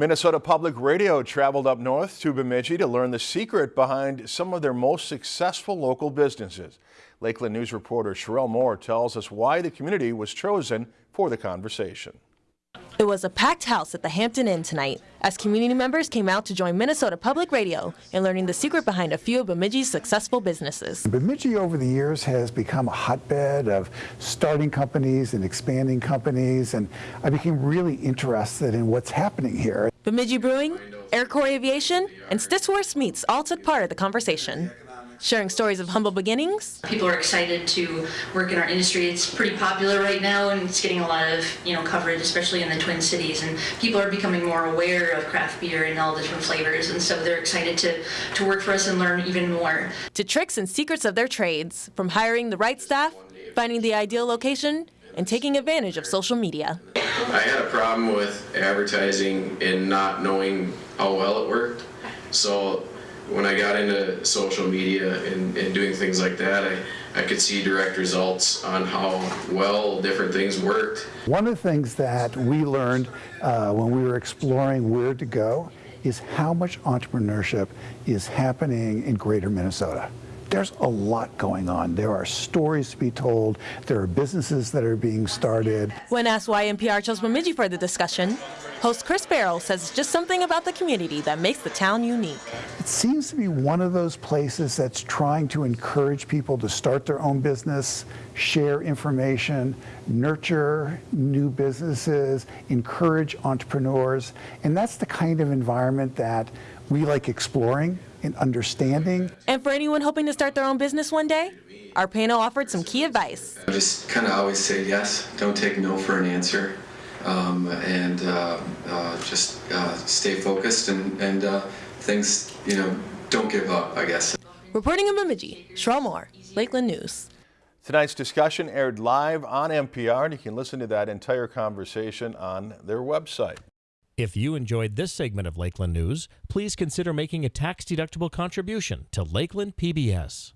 Minnesota Public Radio traveled up north to Bemidji to learn the secret behind some of their most successful local businesses. Lakeland News reporter Sherelle Moore tells us why the community was chosen for the conversation. It was a packed house at the Hampton Inn tonight as community members came out to join Minnesota Public Radio in learning the secret behind a few of Bemidji's successful businesses. Bemidji over the years has become a hotbed of starting companies and expanding companies and I became really interested in what's happening here. Bemidji Brewing, Air Corps Aviation, and Stittsworth Meats all took part of the conversation sharing stories of humble beginnings. People are excited to work in our industry. It's pretty popular right now and it's getting a lot of, you know, coverage, especially in the Twin Cities. And people are becoming more aware of craft beer and all the different flavors. And so they're excited to, to work for us and learn even more. To tricks and secrets of their trades, from hiring the right staff, finding the ideal location, and taking advantage of social media. I had a problem with advertising and not knowing how well it worked. So when I got into social media and, and doing things like that, I, I could see direct results on how well different things worked. One of the things that we learned uh, when we were exploring where to go is how much entrepreneurship is happening in greater Minnesota. There's a lot going on. There are stories to be told. There are businesses that are being started. When asked why MPR chose Bemidji for the discussion, Host Chris Barrow says it's just something about the community that makes the town unique. It seems to be one of those places that's trying to encourage people to start their own business, share information, nurture new businesses, encourage entrepreneurs, and that's the kind of environment that we like exploring and understanding. And for anyone hoping to start their own business one day, our panel offered some key advice. I just kind of always say yes, don't take no for an answer um, and uh, uh, just uh, stay focused and, and uh, things, you know, don't give up, I guess. Reporting in Bemidji, Sherelle Moore, Lakeland News. Tonight's discussion aired live on MPR, and you can listen to that entire conversation on their website. If you enjoyed this segment of Lakeland News, please consider making a tax-deductible contribution to Lakeland PBS.